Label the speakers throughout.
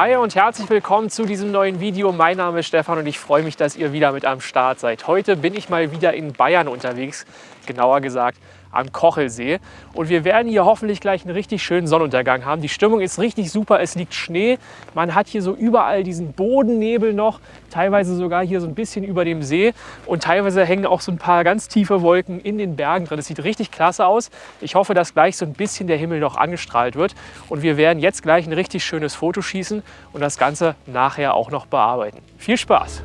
Speaker 1: Hi und herzlich willkommen zu diesem neuen Video. Mein Name ist Stefan und ich freue mich, dass ihr wieder mit am Start seid. Heute bin ich mal wieder in Bayern unterwegs, genauer gesagt am Kochelsee. Und wir werden hier hoffentlich gleich einen richtig schönen Sonnenuntergang haben. Die Stimmung ist richtig super, es liegt Schnee. Man hat hier so überall diesen Bodennebel noch, teilweise sogar hier so ein bisschen über dem See. Und teilweise hängen auch so ein paar ganz tiefe Wolken in den Bergen drin. Es sieht richtig klasse aus. Ich hoffe, dass gleich so ein bisschen der Himmel noch angestrahlt wird. Und wir werden jetzt gleich ein richtig schönes Foto schießen und das Ganze nachher auch noch bearbeiten. Viel Spaß!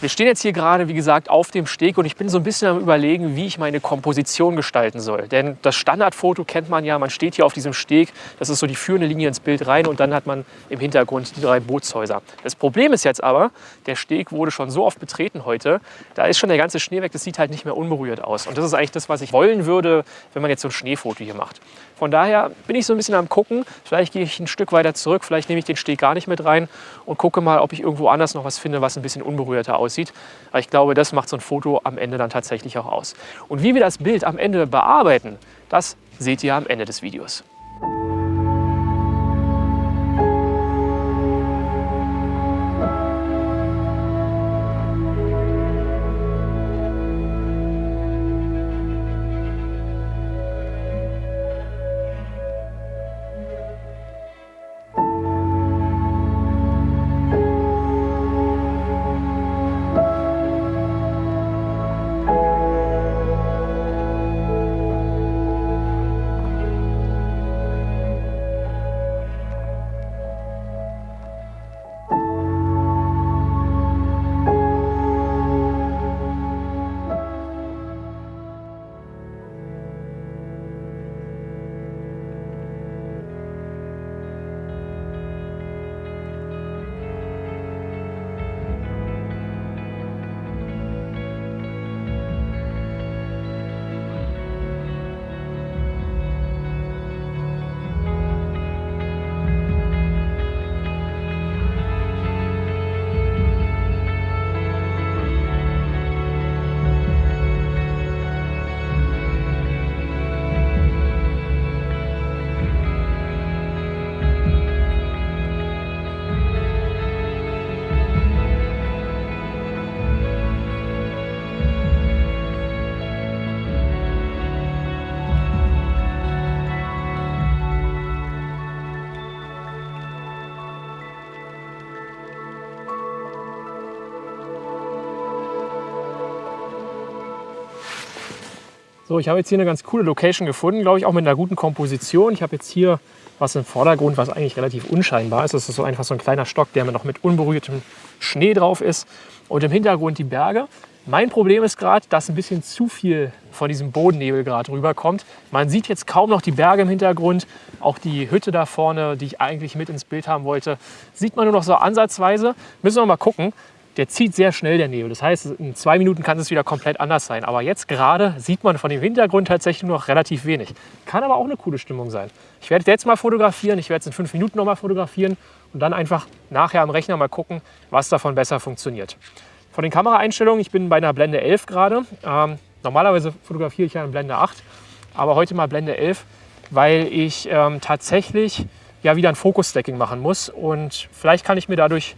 Speaker 1: Wir stehen jetzt hier gerade, wie gesagt, auf dem Steg und ich bin so ein bisschen am überlegen, wie ich meine Komposition gestalten soll. Denn das Standardfoto kennt man ja, man steht hier auf diesem Steg, das ist so die führende Linie ins Bild rein und dann hat man im Hintergrund die drei Bootshäuser. Das Problem ist jetzt aber, der Steg wurde schon so oft betreten heute, da ist schon der ganze Schnee weg, das sieht halt nicht mehr unberührt aus. Und das ist eigentlich das, was ich wollen würde, wenn man jetzt so ein Schneefoto hier macht. Von daher bin ich so ein bisschen am gucken, vielleicht gehe ich ein Stück weiter zurück, vielleicht nehme ich den Steg gar nicht mit rein und gucke mal, ob ich irgendwo anders noch was finde, was ein bisschen unberührter aussieht aussieht. Aber ich glaube, das macht so ein Foto am Ende dann tatsächlich auch aus. Und wie wir das Bild am Ende bearbeiten, das seht ihr am Ende des Videos. Ich habe jetzt hier eine ganz coole Location gefunden, glaube ich, auch mit einer guten Komposition. Ich habe jetzt hier was im Vordergrund, was eigentlich relativ unscheinbar ist. Das ist so einfach so ein kleiner Stock, der noch mit unberührtem Schnee drauf ist. Und im Hintergrund die Berge. Mein Problem ist gerade, dass ein bisschen zu viel von diesem Bodennebel gerade rüberkommt. Man sieht jetzt kaum noch die Berge im Hintergrund. Auch die Hütte da vorne, die ich eigentlich mit ins Bild haben wollte, sieht man nur noch so ansatzweise. Müssen wir mal gucken der zieht sehr schnell, der Nebel. Das heißt, in zwei Minuten kann es wieder komplett anders sein. Aber jetzt gerade sieht man von dem Hintergrund tatsächlich noch relativ wenig. Kann aber auch eine coole Stimmung sein. Ich werde jetzt mal fotografieren, ich werde es in fünf Minuten noch mal fotografieren und dann einfach nachher am Rechner mal gucken, was davon besser funktioniert. Von den Kameraeinstellungen, ich bin bei einer Blende 11 gerade. Ähm, normalerweise fotografiere ich ja in Blende 8, aber heute mal Blende 11, weil ich ähm, tatsächlich ja wieder ein Fokus-Stacking machen muss und vielleicht kann ich mir dadurch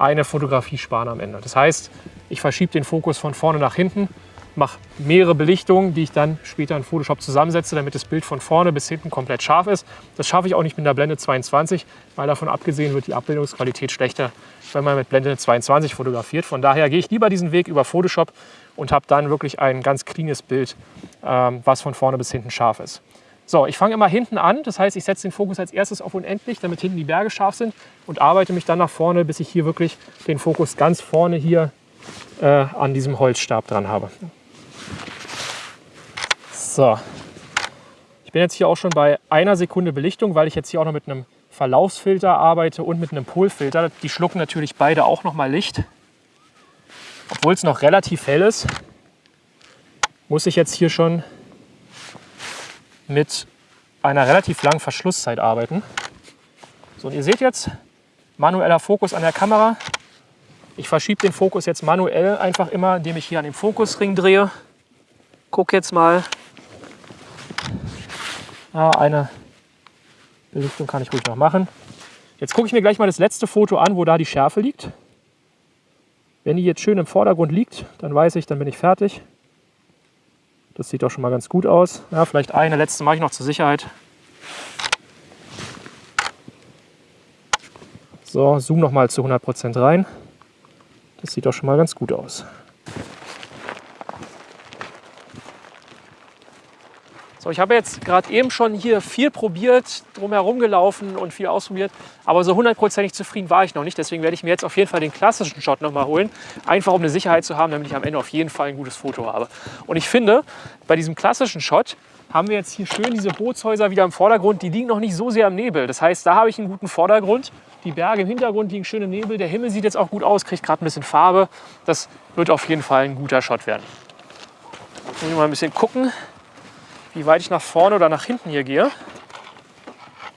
Speaker 1: eine Fotografie sparen am Ende. Das heißt, ich verschiebe den Fokus von vorne nach hinten, mache mehrere Belichtungen, die ich dann später in Photoshop zusammensetze, damit das Bild von vorne bis hinten komplett scharf ist. Das schaffe ich auch nicht mit der Blende 22, weil davon abgesehen wird die Abbildungsqualität schlechter, wenn man mit Blende 22 fotografiert. Von daher gehe ich lieber diesen Weg über Photoshop und habe dann wirklich ein ganz cleanes Bild, ähm, was von vorne bis hinten scharf ist. So, ich fange immer hinten an, das heißt, ich setze den Fokus als erstes auf unendlich, damit hinten die Berge scharf sind und arbeite mich dann nach vorne, bis ich hier wirklich den Fokus ganz vorne hier äh, an diesem Holzstab dran habe. So, ich bin jetzt hier auch schon bei einer Sekunde Belichtung, weil ich jetzt hier auch noch mit einem Verlaufsfilter arbeite und mit einem Polfilter. Die schlucken natürlich beide auch noch mal Licht. Obwohl es noch relativ hell ist, muss ich jetzt hier schon mit einer relativ langen Verschlusszeit arbeiten. So, und ihr seht jetzt, manueller Fokus an der Kamera. Ich verschiebe den Fokus jetzt manuell einfach immer, indem ich hier an dem Fokusring drehe. Guck jetzt mal. Ja, eine Belichtung kann ich ruhig noch machen. Jetzt gucke ich mir gleich mal das letzte Foto an, wo da die Schärfe liegt. Wenn die jetzt schön im Vordergrund liegt, dann weiß ich, dann bin ich fertig. Das sieht doch schon mal ganz gut aus. Ja, vielleicht eine letzte mache ich noch zur Sicherheit. So, zoom noch mal zu 100% rein. Das sieht doch schon mal ganz gut aus. So, ich habe jetzt gerade eben schon hier viel probiert, drumherum gelaufen und viel ausprobiert, aber so hundertprozentig zufrieden war ich noch nicht. Deswegen werde ich mir jetzt auf jeden Fall den klassischen Shot nochmal holen, einfach um eine Sicherheit zu haben, damit ich am Ende auf jeden Fall ein gutes Foto habe. Und ich finde, bei diesem klassischen Shot haben wir jetzt hier schön diese Bootshäuser wieder im Vordergrund. Die liegen noch nicht so sehr im Nebel. Das heißt, da habe ich einen guten Vordergrund. Die Berge im Hintergrund liegen schön im Nebel. Der Himmel sieht jetzt auch gut aus, kriegt gerade ein bisschen Farbe. Das wird auf jeden Fall ein guter Shot werden. Jetzt muss ich mal ein bisschen gucken, wie weit ich nach vorne oder nach hinten hier gehe.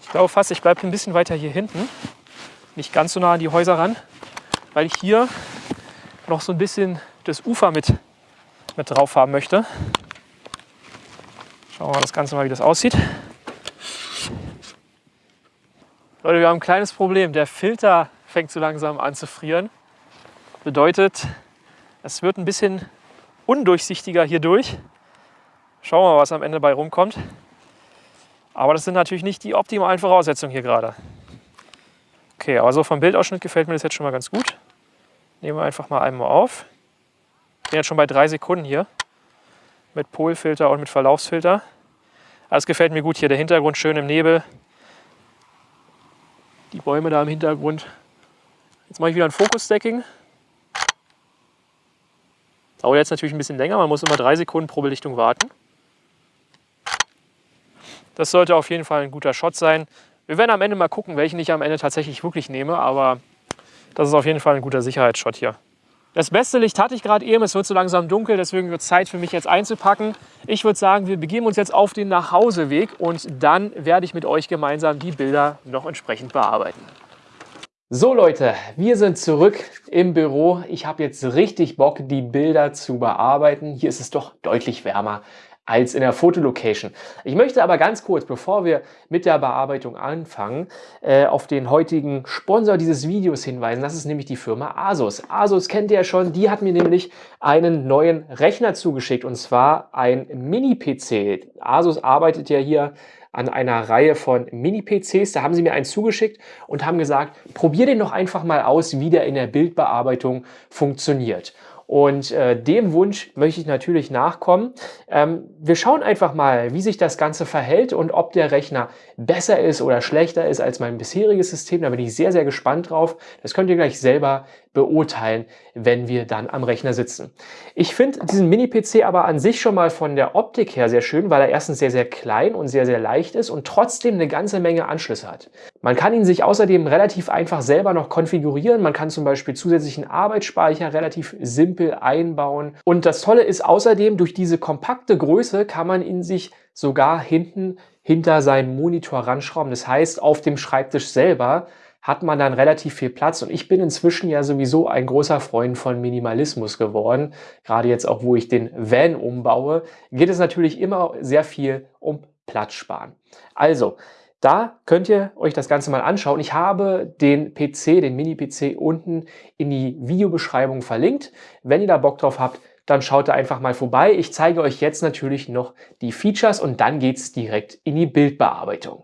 Speaker 1: Ich glaube fast, ich bleibe ein bisschen weiter hier hinten. Nicht ganz so nah an die Häuser ran, weil ich hier noch so ein bisschen das Ufer mit, mit drauf haben möchte. Schauen wir mal das Ganze mal, wie das aussieht. Leute, wir haben ein kleines Problem. Der Filter fängt so langsam an zu frieren. Bedeutet, es wird ein bisschen undurchsichtiger hier durch. Schauen wir mal, was am Ende bei rumkommt. Aber das sind natürlich nicht die optimalen Voraussetzungen hier gerade. Okay, aber so vom Bildausschnitt gefällt mir das jetzt schon mal ganz gut. Nehmen wir einfach mal einmal auf. Bin jetzt schon bei drei Sekunden hier. Mit Polfilter und mit Verlaufsfilter. Das gefällt mir gut hier. Der Hintergrund schön im Nebel. Die Bäume da im Hintergrund. Jetzt mache ich wieder ein Fokus-Stacking. Dauert jetzt natürlich ein bisschen länger. Man muss immer drei Sekunden pro Belichtung warten. Das sollte auf jeden Fall ein guter Shot sein. Wir werden am Ende mal gucken, welchen ich am Ende tatsächlich wirklich nehme, aber das ist auf jeden Fall ein guter Sicherheitsshot hier. Das beste Licht hatte ich gerade eben, es wird so langsam dunkel, deswegen wird es Zeit für mich jetzt einzupacken. Ich würde sagen, wir begeben uns jetzt auf den Nachhauseweg und dann werde ich mit euch gemeinsam die Bilder noch entsprechend bearbeiten. So Leute, wir sind zurück im Büro. Ich habe jetzt richtig Bock, die Bilder zu bearbeiten. Hier ist es doch deutlich wärmer als in der Fotolocation. Ich möchte aber ganz kurz, bevor wir mit der Bearbeitung anfangen, äh, auf den heutigen Sponsor dieses Videos hinweisen. Das ist nämlich die Firma Asus. Asus kennt ihr ja schon, die hat mir nämlich einen neuen Rechner zugeschickt und zwar ein Mini-PC. Asus arbeitet ja hier an einer Reihe von Mini-PCs. Da haben sie mir einen zugeschickt und haben gesagt, probier den doch einfach mal aus, wie der in der Bildbearbeitung funktioniert. Und äh, dem Wunsch möchte ich natürlich nachkommen. Ähm, wir schauen einfach mal, wie sich das Ganze verhält und ob der Rechner besser ist oder schlechter ist als mein bisheriges System. Da bin ich sehr, sehr gespannt drauf. Das könnt ihr gleich selber beurteilen, wenn wir dann am Rechner sitzen. Ich finde diesen Mini-PC aber an sich schon mal von der Optik her sehr schön, weil er erstens sehr, sehr klein und sehr, sehr leicht ist und trotzdem eine ganze Menge Anschlüsse hat. Man kann ihn sich außerdem relativ einfach selber noch konfigurieren. Man kann zum Beispiel zusätzlichen Arbeitsspeicher relativ simpel einbauen. Und das Tolle ist außerdem, durch diese kompakte Größe kann man ihn sich sogar hinten hinter seinen Monitor ranschrauben. Das heißt, auf dem Schreibtisch selber hat man dann relativ viel Platz. Und ich bin inzwischen ja sowieso ein großer Freund von Minimalismus geworden. Gerade jetzt auch, wo ich den Van umbaue, geht es natürlich immer sehr viel um Platz sparen. Also, da könnt ihr euch das Ganze mal anschauen. Ich habe den PC, den Mini-PC unten in die Videobeschreibung verlinkt. Wenn ihr da Bock drauf habt, dann schaut da einfach mal vorbei. Ich zeige euch jetzt natürlich noch die Features und dann geht es direkt in die Bildbearbeitung.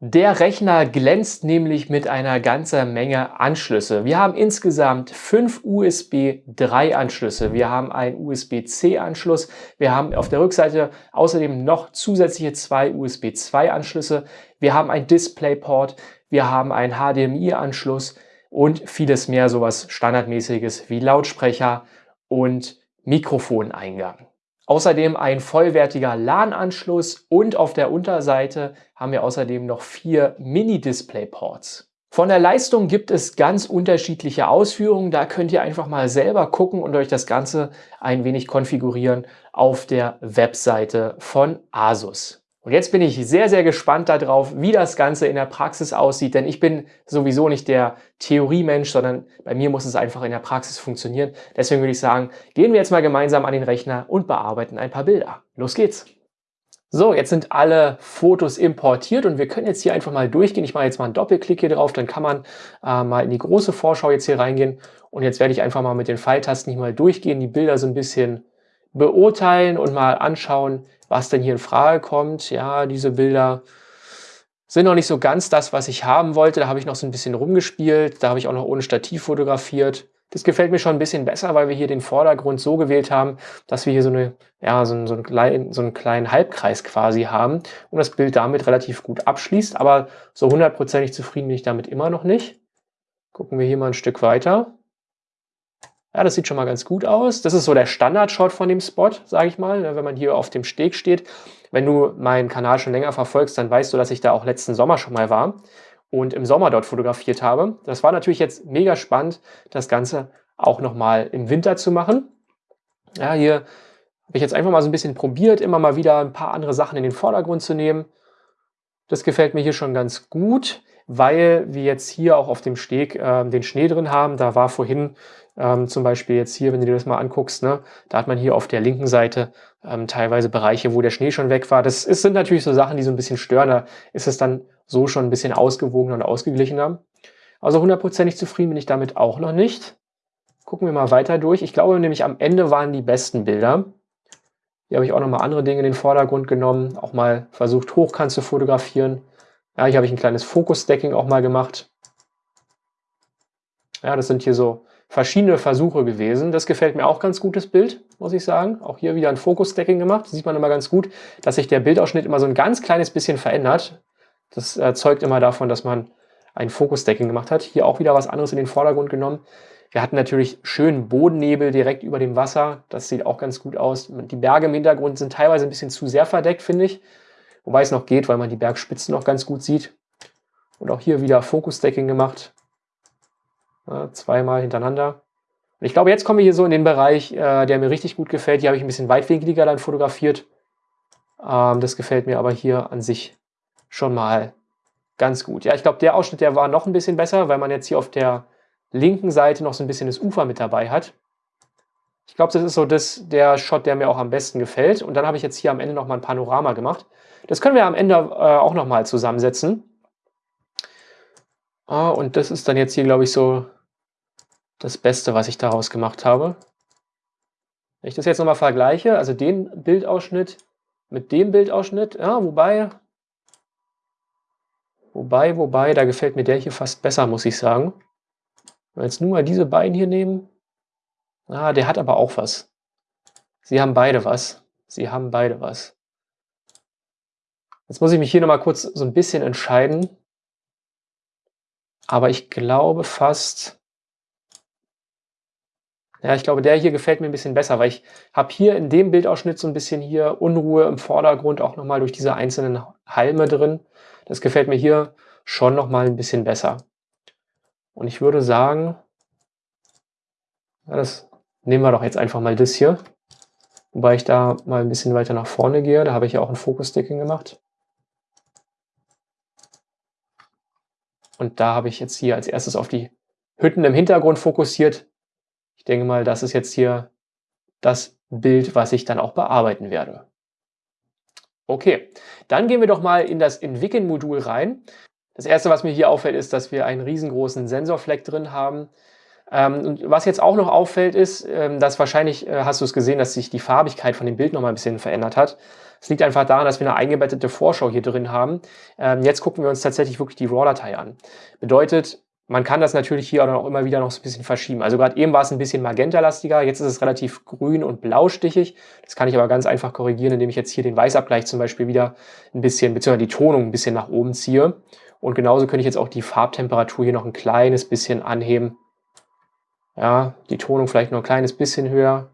Speaker 1: Der Rechner glänzt nämlich mit einer ganzen Menge Anschlüsse. Wir haben insgesamt fünf USB 3 Anschlüsse. Wir haben einen USB-C Anschluss. Wir haben auf der Rückseite außerdem noch zusätzliche zwei USB 2 Anschlüsse. Wir haben ein DisplayPort. Wir haben einen HDMI Anschluss und vieles mehr, sowas standardmäßiges wie Lautsprecher und Mikrofoneingang. Außerdem ein vollwertiger LAN-Anschluss und auf der Unterseite haben wir außerdem noch vier Mini-Display-Ports. Von der Leistung gibt es ganz unterschiedliche Ausführungen. Da könnt ihr einfach mal selber gucken und euch das Ganze ein wenig konfigurieren auf der Webseite von Asus. Und jetzt bin ich sehr, sehr gespannt darauf, wie das Ganze in der Praxis aussieht, denn ich bin sowieso nicht der Theoriemensch, sondern bei mir muss es einfach in der Praxis funktionieren. Deswegen würde ich sagen, gehen wir jetzt mal gemeinsam an den Rechner und bearbeiten ein paar Bilder. Los geht's! So, jetzt sind alle Fotos importiert und wir können jetzt hier einfach mal durchgehen. Ich mache jetzt mal einen Doppelklick hier drauf, dann kann man äh, mal in die große Vorschau jetzt hier reingehen. Und jetzt werde ich einfach mal mit den Pfeiltasten hier mal durchgehen, die Bilder so ein bisschen beurteilen und mal anschauen, was denn hier in Frage kommt. Ja, diese Bilder sind noch nicht so ganz das, was ich haben wollte. Da habe ich noch so ein bisschen rumgespielt. Da habe ich auch noch ohne Stativ fotografiert. Das gefällt mir schon ein bisschen besser, weil wir hier den Vordergrund so gewählt haben, dass wir hier so, eine, ja, so, so, einen, kleinen, so einen kleinen Halbkreis quasi haben und das Bild damit relativ gut abschließt. Aber so hundertprozentig zufrieden bin ich damit immer noch nicht. Gucken wir hier mal ein Stück weiter. Ja, das sieht schon mal ganz gut aus. Das ist so der Standard-Shot von dem Spot, sage ich mal, ne, wenn man hier auf dem Steg steht. Wenn du meinen Kanal schon länger verfolgst, dann weißt du, dass ich da auch letzten Sommer schon mal war und im Sommer dort fotografiert habe. Das war natürlich jetzt mega spannend, das Ganze auch nochmal im Winter zu machen. Ja, hier habe ich jetzt einfach mal so ein bisschen probiert, immer mal wieder ein paar andere Sachen in den Vordergrund zu nehmen. Das gefällt mir hier schon ganz gut, weil wir jetzt hier auch auf dem Steg äh, den Schnee drin haben. Da war vorhin ähm, zum Beispiel jetzt hier, wenn du dir das mal anguckst, ne, da hat man hier auf der linken Seite ähm, teilweise Bereiche, wo der Schnee schon weg war. Das ist, sind natürlich so Sachen, die so ein bisschen stören. Da ist es dann so schon ein bisschen ausgewogener und ausgeglichener. Also hundertprozentig zufrieden bin ich damit auch noch nicht. Gucken wir mal weiter durch. Ich glaube nämlich am Ende waren die besten Bilder. Hier habe ich auch noch mal andere Dinge in den Vordergrund genommen, auch mal versucht hochkant zu fotografieren. Ja, hier habe ich ein kleines Fokus-Stacking auch mal gemacht. Ja, das sind hier so verschiedene Versuche gewesen. Das gefällt mir auch ganz gut, das Bild, muss ich sagen. Auch hier wieder ein Fokus-Stacking gemacht. Das sieht man immer ganz gut, dass sich der Bildausschnitt immer so ein ganz kleines bisschen verändert. Das zeugt immer davon, dass man ein Fokus-Stacking gemacht hat. Hier auch wieder was anderes in den Vordergrund genommen. Wir hatten natürlich schönen Bodennebel direkt über dem Wasser. Das sieht auch ganz gut aus. Die Berge im Hintergrund sind teilweise ein bisschen zu sehr verdeckt, finde ich. Wobei es noch geht, weil man die Bergspitzen noch ganz gut sieht. Und auch hier wieder Fokus-Stacking gemacht. Ja, zweimal hintereinander. Und ich glaube, jetzt kommen wir hier so in den Bereich, äh, der mir richtig gut gefällt. Hier habe ich ein bisschen weitwinkliger dann fotografiert. Ähm, das gefällt mir aber hier an sich schon mal ganz gut. Ja, ich glaube, der Ausschnitt, der war noch ein bisschen besser, weil man jetzt hier auf der linken Seite noch so ein bisschen das Ufer mit dabei hat. Ich glaube, das ist so das, der Shot, der mir auch am besten gefällt. Und dann habe ich jetzt hier am Ende noch mal ein Panorama gemacht. Das können wir am Ende äh, auch noch mal zusammensetzen. Ah, und das ist dann jetzt hier, glaube ich, so das Beste, was ich daraus gemacht habe. Wenn ich das jetzt nochmal vergleiche, also den Bildausschnitt mit dem Bildausschnitt, ja, wobei, wobei, wobei, da gefällt mir der hier fast besser, muss ich sagen. Wenn wir jetzt nur mal diese beiden hier nehmen, ah, der hat aber auch was. Sie haben beide was. Sie haben beide was. Jetzt muss ich mich hier nochmal kurz so ein bisschen entscheiden. Aber ich glaube fast, ja, ich glaube, der hier gefällt mir ein bisschen besser, weil ich habe hier in dem Bildausschnitt so ein bisschen hier Unruhe im Vordergrund, auch nochmal durch diese einzelnen Halme drin. Das gefällt mir hier schon nochmal ein bisschen besser. Und ich würde sagen, ja, das nehmen wir doch jetzt einfach mal das hier. Wobei ich da mal ein bisschen weiter nach vorne gehe. Da habe ich ja auch ein Fokus-Sticking gemacht. Und da habe ich jetzt hier als erstes auf die Hütten im Hintergrund fokussiert denke mal, das ist jetzt hier das Bild, was ich dann auch bearbeiten werde. Okay, dann gehen wir doch mal in das Entwickeln-Modul rein. Das erste, was mir hier auffällt, ist, dass wir einen riesengroßen Sensorfleck drin haben. Ähm, und was jetzt auch noch auffällt, ist, ähm, dass wahrscheinlich, äh, hast du es gesehen, dass sich die Farbigkeit von dem Bild noch mal ein bisschen verändert hat. Es liegt einfach daran, dass wir eine eingebettete Vorschau hier drin haben. Ähm, jetzt gucken wir uns tatsächlich wirklich die RAW-Datei an. Bedeutet, man kann das natürlich hier auch immer wieder noch so ein bisschen verschieben. Also gerade eben war es ein bisschen magentalastiger, jetzt ist es relativ grün und blaustichig. Das kann ich aber ganz einfach korrigieren, indem ich jetzt hier den Weißabgleich zum Beispiel wieder ein bisschen, beziehungsweise die Tonung ein bisschen nach oben ziehe. Und genauso könnte ich jetzt auch die Farbtemperatur hier noch ein kleines bisschen anheben. Ja, die Tonung vielleicht noch ein kleines bisschen höher.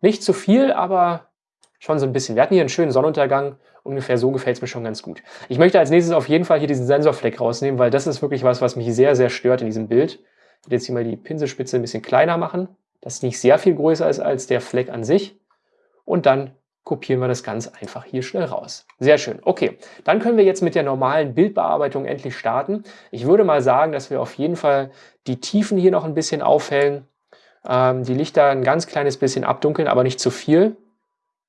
Speaker 1: Nicht zu viel, aber schon so ein bisschen. Wir hatten hier einen schönen Sonnenuntergang ungefähr so gefällt es mir schon ganz gut. Ich möchte als nächstes auf jeden Fall hier diesen Sensorfleck rausnehmen, weil das ist wirklich was, was mich sehr, sehr stört in diesem Bild. Ich werde jetzt hier mal die Pinselspitze ein bisschen kleiner machen, dass nicht sehr viel größer ist als der Fleck an sich. Und dann kopieren wir das ganz einfach hier schnell raus. Sehr schön. Okay, dann können wir jetzt mit der normalen Bildbearbeitung endlich starten. Ich würde mal sagen, dass wir auf jeden Fall die Tiefen hier noch ein bisschen aufhellen, ähm, die Lichter ein ganz kleines bisschen abdunkeln, aber nicht zu viel.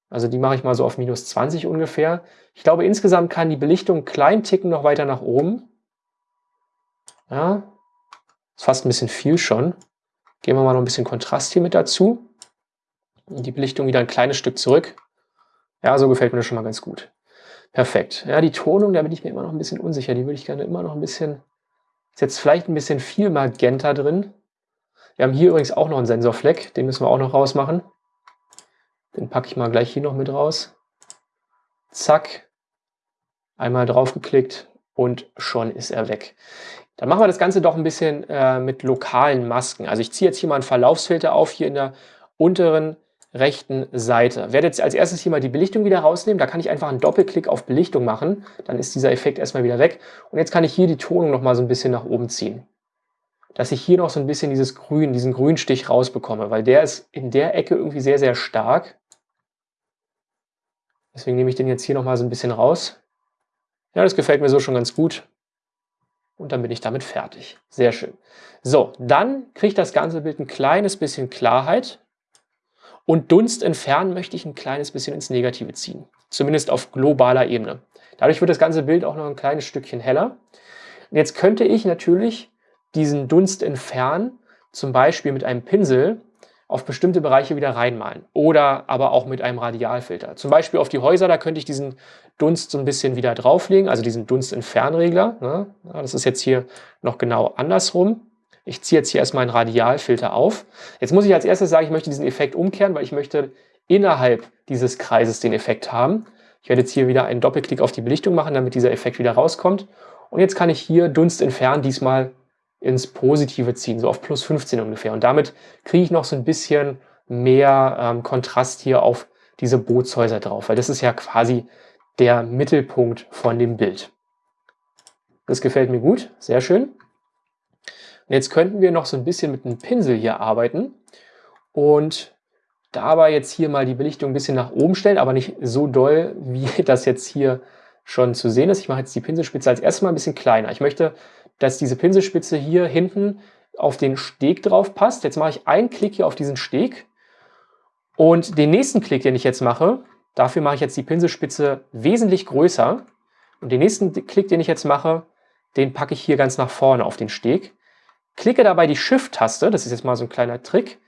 Speaker 1: Also die mache ich mal so auf minus 20 ungefähr. Ich glaube, insgesamt kann die Belichtung kleinen Ticken noch weiter nach oben. Ja, ist fast ein bisschen viel schon. Geben wir mal noch ein bisschen Kontrast hier mit dazu. Und die Belichtung wieder ein kleines Stück zurück. Ja, so gefällt mir das schon mal ganz gut. Perfekt. Ja, die Tonung, da bin ich mir immer noch ein bisschen unsicher. Die würde ich gerne immer noch ein bisschen... Ist jetzt vielleicht ein bisschen viel Magenta drin. Wir haben hier übrigens auch noch einen Sensorfleck. Den müssen wir auch noch rausmachen. Den packe ich mal gleich hier noch mit raus. Zack. Einmal draufgeklickt und schon ist er weg. Dann machen wir das Ganze doch ein bisschen äh, mit lokalen Masken. Also ich ziehe jetzt hier mal einen Verlaufsfilter auf, hier in der unteren rechten Seite. Werde jetzt als erstes hier mal die Belichtung wieder rausnehmen. Da kann ich einfach einen Doppelklick auf Belichtung machen. Dann ist dieser Effekt erstmal wieder weg. Und jetzt kann ich hier die Tonung noch mal so ein bisschen nach oben ziehen. Dass ich hier noch so ein bisschen dieses Grün, diesen Grünstich rausbekomme, weil der ist in der Ecke irgendwie sehr, sehr stark. Deswegen nehme ich den jetzt hier noch mal so ein bisschen raus. Ja, das gefällt mir so schon ganz gut. Und dann bin ich damit fertig. Sehr schön. So, dann kriegt das ganze Bild ein kleines bisschen Klarheit. Und Dunst entfernen möchte ich ein kleines bisschen ins Negative ziehen. Zumindest auf globaler Ebene. Dadurch wird das ganze Bild auch noch ein kleines Stückchen heller. Und jetzt könnte ich natürlich diesen Dunst entfernen, zum Beispiel mit einem Pinsel auf bestimmte Bereiche wieder reinmalen. Oder aber auch mit einem Radialfilter. Zum Beispiel auf die Häuser, da könnte ich diesen Dunst so ein bisschen wieder drauflegen, also diesen Dunstentfernregler. Ne? Das ist jetzt hier noch genau andersrum. Ich ziehe jetzt hier erstmal einen Radialfilter auf. Jetzt muss ich als erstes sagen, ich möchte diesen Effekt umkehren, weil ich möchte innerhalb dieses Kreises den Effekt haben. Ich werde jetzt hier wieder einen Doppelklick auf die Belichtung machen, damit dieser Effekt wieder rauskommt. Und jetzt kann ich hier Dunst entfernen, diesmal ins Positive ziehen, so auf plus 15 ungefähr. Und damit kriege ich noch so ein bisschen mehr ähm, Kontrast hier auf diese Bootshäuser drauf, weil das ist ja quasi der Mittelpunkt von dem Bild. Das gefällt mir gut, sehr schön. Und jetzt könnten wir noch so ein bisschen mit einem Pinsel hier arbeiten und dabei jetzt hier mal die Belichtung ein bisschen nach oben stellen, aber nicht so doll, wie das jetzt hier schon zu sehen ist. Ich mache jetzt die Pinselspitze als erstes mal ein bisschen kleiner. Ich möchte, dass diese Pinselspitze hier hinten auf den Steg drauf passt. Jetzt mache ich einen Klick hier auf diesen Steg und den nächsten Klick, den ich jetzt mache, dafür mache ich jetzt die Pinselspitze wesentlich größer. Und den nächsten Klick, den ich jetzt mache, den packe ich hier ganz nach vorne auf den Steg. Klicke dabei die Shift-Taste, das ist jetzt mal so ein kleiner Trick.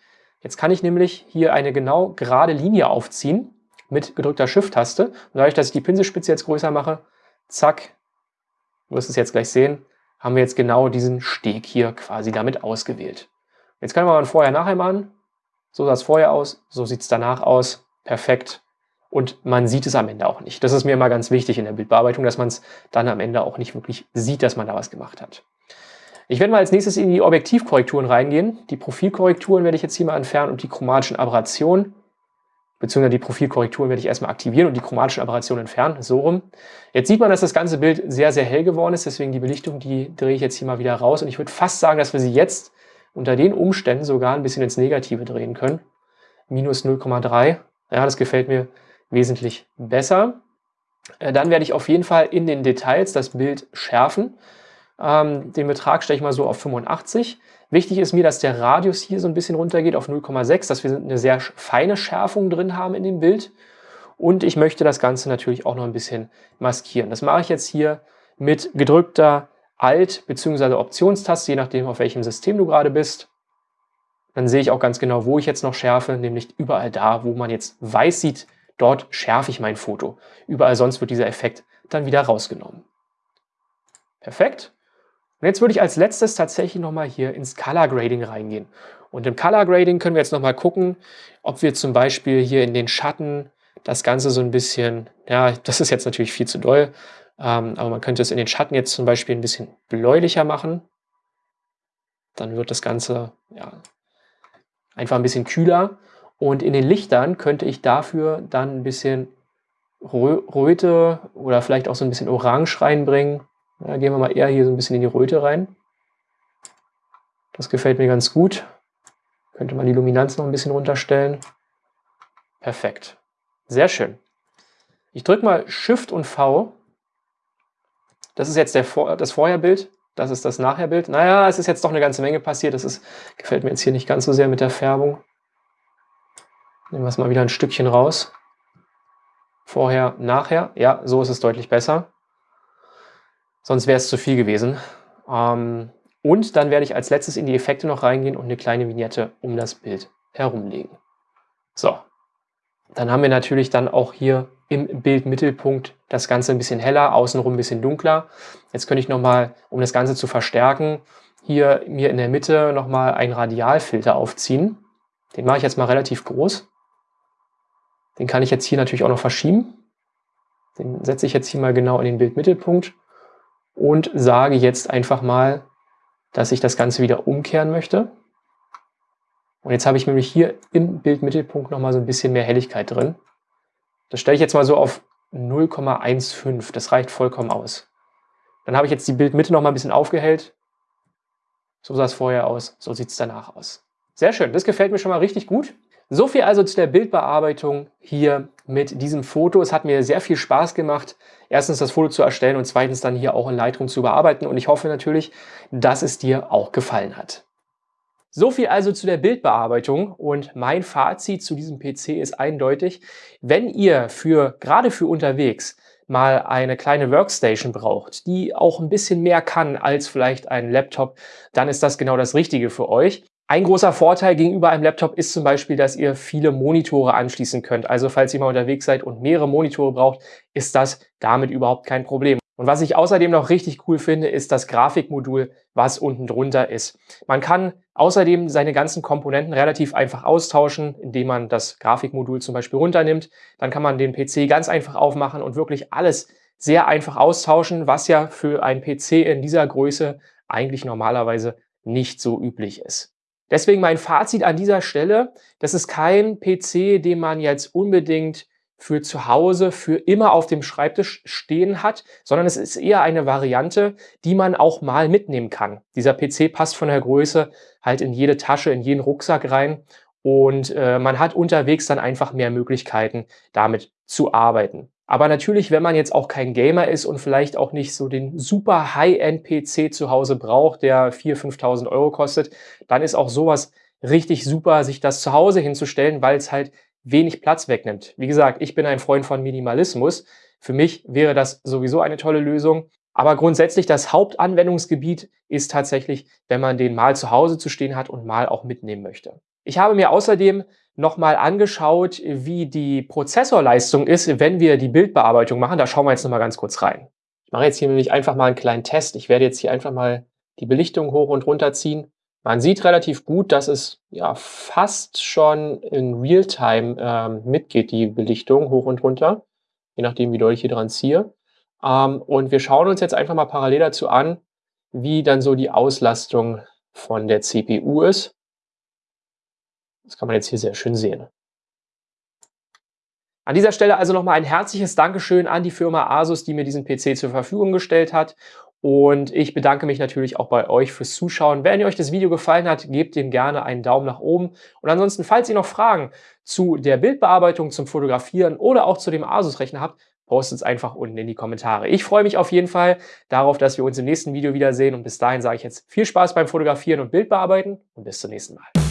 Speaker 1: Jetzt kann ich nämlich hier eine genau gerade Linie aufziehen mit gedrückter Shift-Taste. Und dadurch, dass ich die Pinselspitze jetzt größer mache, zack, du wirst es jetzt gleich sehen, haben wir jetzt genau diesen Steg hier quasi damit ausgewählt. Jetzt können wir mal Vorher-Nachher machen. So sah es vorher aus, so sieht es danach aus. Perfekt. Und man sieht es am Ende auch nicht. Das ist mir immer ganz wichtig in der Bildbearbeitung, dass man es dann am Ende auch nicht wirklich sieht, dass man da was gemacht hat. Ich werde mal als nächstes in die Objektivkorrekturen reingehen. Die Profilkorrekturen werde ich jetzt hier mal entfernen und die chromatischen Aberrationen, beziehungsweise die Profilkorrekturen werde ich erstmal aktivieren und die chromatischen Aberrationen entfernen, so rum. Jetzt sieht man, dass das ganze Bild sehr, sehr hell geworden ist, deswegen die Belichtung, die drehe ich jetzt hier mal wieder raus und ich würde fast sagen, dass wir sie jetzt unter den Umständen sogar ein bisschen ins Negative drehen können. Minus 0,3, ja, das gefällt mir wesentlich besser. Äh, dann werde ich auf jeden Fall in den Details das Bild schärfen. Ähm, den Betrag stelle ich mal so auf 85. Wichtig ist mir, dass der Radius hier so ein bisschen runtergeht auf 0,6, dass wir eine sehr feine Schärfung drin haben in dem Bild. Und ich möchte das Ganze natürlich auch noch ein bisschen maskieren. Das mache ich jetzt hier mit gedrückter Alt- bzw. Optionstaste, je nachdem, auf welchem System du gerade bist. Dann sehe ich auch ganz genau, wo ich jetzt noch schärfe, nämlich überall da, wo man jetzt weiß sieht, dort schärfe ich mein Foto. Überall sonst wird dieser Effekt dann wieder rausgenommen. Perfekt. Und jetzt würde ich als letztes tatsächlich nochmal hier ins Color Grading reingehen. Und im Color Grading können wir jetzt nochmal gucken, ob wir zum Beispiel hier in den Schatten das Ganze so ein bisschen, ja, das ist jetzt natürlich viel zu doll, ähm, aber man könnte es in den Schatten jetzt zum Beispiel ein bisschen bläulicher machen. Dann wird das Ganze ja, einfach ein bisschen kühler. Und in den Lichtern könnte ich dafür dann ein bisschen Röte oder vielleicht auch so ein bisschen Orange reinbringen. Ja, gehen wir mal eher hier so ein bisschen in die Röte rein. Das gefällt mir ganz gut. Könnte man die Luminanz noch ein bisschen runterstellen. Perfekt. Sehr schön. Ich drücke mal Shift und V. Das ist jetzt der Vor das Vorherbild. Das ist das Nachherbild. Naja, es ist jetzt doch eine ganze Menge passiert. Das ist, gefällt mir jetzt hier nicht ganz so sehr mit der Färbung. Nehmen wir es mal wieder ein Stückchen raus. Vorher, nachher. Ja, so ist es deutlich besser. Sonst wäre es zu viel gewesen. Ähm, und dann werde ich als letztes in die Effekte noch reingehen und eine kleine Vignette um das Bild herumlegen. So, dann haben wir natürlich dann auch hier im Bildmittelpunkt das Ganze ein bisschen heller, außenrum ein bisschen dunkler. Jetzt könnte ich nochmal, um das Ganze zu verstärken, hier mir in der Mitte nochmal einen Radialfilter aufziehen. Den mache ich jetzt mal relativ groß. Den kann ich jetzt hier natürlich auch noch verschieben. Den setze ich jetzt hier mal genau in den Bildmittelpunkt und sage jetzt einfach mal, dass ich das Ganze wieder umkehren möchte. Und jetzt habe ich nämlich hier im Bildmittelpunkt nochmal so ein bisschen mehr Helligkeit drin. Das stelle ich jetzt mal so auf 0,15. Das reicht vollkommen aus. Dann habe ich jetzt die Bildmitte noch mal ein bisschen aufgehellt. So sah es vorher aus, so sieht es danach aus. Sehr schön, das gefällt mir schon mal richtig gut. So viel also zu der Bildbearbeitung hier mit diesem Foto. Es hat mir sehr viel Spaß gemacht, erstens das Foto zu erstellen und zweitens dann hier auch in Lightroom zu bearbeiten. Und ich hoffe natürlich, dass es dir auch gefallen hat. So viel also zu der Bildbearbeitung und mein Fazit zu diesem PC ist eindeutig. Wenn ihr für gerade für unterwegs mal eine kleine Workstation braucht, die auch ein bisschen mehr kann als vielleicht ein Laptop, dann ist das genau das Richtige für euch. Ein großer Vorteil gegenüber einem Laptop ist zum Beispiel, dass ihr viele Monitore anschließen könnt. Also falls ihr mal unterwegs seid und mehrere Monitore braucht, ist das damit überhaupt kein Problem. Und was ich außerdem noch richtig cool finde, ist das Grafikmodul, was unten drunter ist. Man kann außerdem seine ganzen Komponenten relativ einfach austauschen, indem man das Grafikmodul zum Beispiel runternimmt. Dann kann man den PC ganz einfach aufmachen und wirklich alles sehr einfach austauschen, was ja für einen PC in dieser Größe eigentlich normalerweise nicht so üblich ist. Deswegen mein Fazit an dieser Stelle, das ist kein PC, den man jetzt unbedingt für zu Hause für immer auf dem Schreibtisch stehen hat, sondern es ist eher eine Variante, die man auch mal mitnehmen kann. Dieser PC passt von der Größe halt in jede Tasche, in jeden Rucksack rein und äh, man hat unterwegs dann einfach mehr Möglichkeiten, damit zu arbeiten. Aber natürlich, wenn man jetzt auch kein Gamer ist und vielleicht auch nicht so den super High-End-PC zu Hause braucht, der 4.000, 5.000 Euro kostet, dann ist auch sowas richtig super, sich das zu Hause hinzustellen, weil es halt wenig Platz wegnimmt. Wie gesagt, ich bin ein Freund von Minimalismus. Für mich wäre das sowieso eine tolle Lösung. Aber grundsätzlich das Hauptanwendungsgebiet ist tatsächlich, wenn man den mal zu Hause zu stehen hat und mal auch mitnehmen möchte. Ich habe mir außerdem nochmal angeschaut, wie die Prozessorleistung ist, wenn wir die Bildbearbeitung machen. Da schauen wir jetzt nochmal ganz kurz rein. Ich mache jetzt hier nämlich einfach mal einen kleinen Test. Ich werde jetzt hier einfach mal die Belichtung hoch und runter ziehen man sieht relativ gut, dass es ja fast schon in Realtime ähm, mitgeht, die Belichtung hoch und runter, je nachdem, wie doll ich hier dran ziehe. Ähm, und wir schauen uns jetzt einfach mal parallel dazu an, wie dann so die Auslastung von der CPU ist. Das kann man jetzt hier sehr schön sehen. An dieser Stelle also nochmal ein herzliches Dankeschön an die Firma Asus, die mir diesen PC zur Verfügung gestellt hat und ich bedanke mich natürlich auch bei euch fürs Zuschauen. Wenn euch das Video gefallen hat, gebt dem gerne einen Daumen nach oben. Und ansonsten, falls ihr noch Fragen zu der Bildbearbeitung, zum Fotografieren oder auch zu dem Asus-Rechner habt, postet es einfach unten in die Kommentare. Ich freue mich auf jeden Fall darauf, dass wir uns im nächsten Video wiedersehen. Und bis dahin sage ich jetzt viel Spaß beim Fotografieren und Bildbearbeiten und bis zum nächsten Mal.